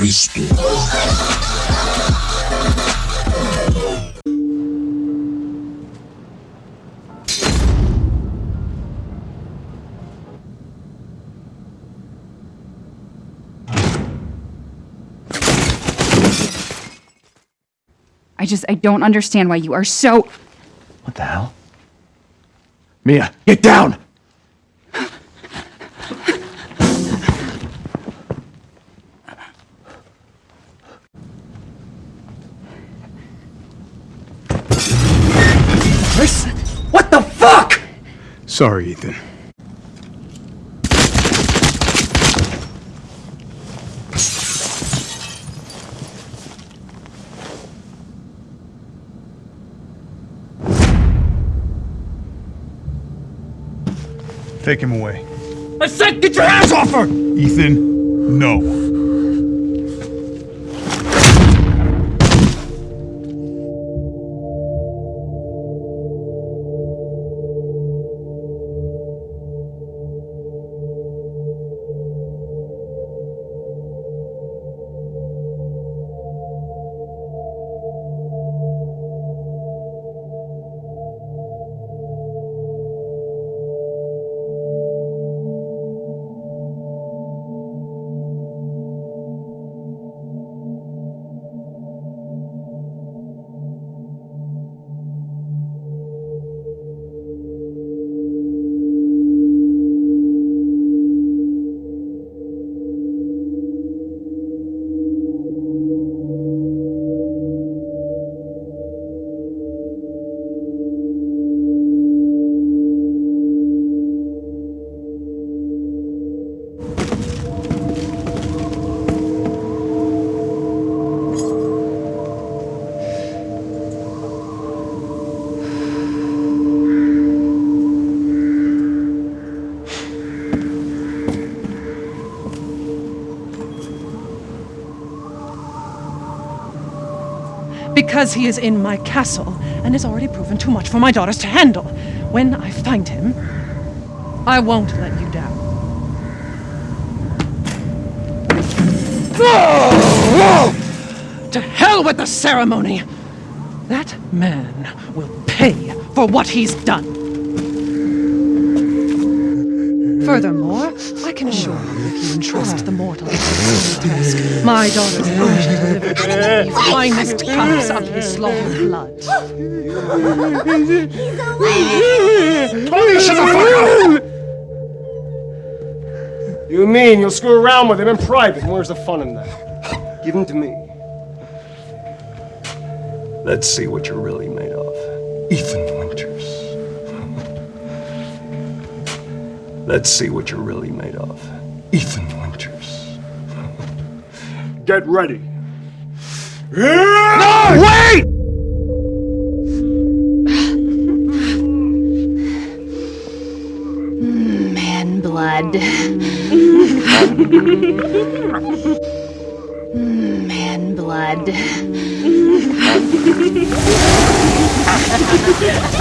Cristo. I just, I don't understand why you are so. What the hell? Mia, get down! Fuck? Sorry, Ethan. Take him away. I said get your hands off her! Ethan, no. Because he is in my castle and has already proven too much for my daughters to handle. When I find him, I won't let you down. To hell with the ceremony! That man will pay for what he's done. Furthermore, I can assure you if you entrust the mortal to this task, my daughters I shall deliver to the finest cups of his slaughtered blood. Tony, shut the fuck up! You mean you'll screw around with him in private? And where's the fun in that? Give him to me. Let's see what you're really made of. Ethan Let's see what you're really made of. Ethan Winters. Get ready. No! Wait! Man blood. Man blood.